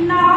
No.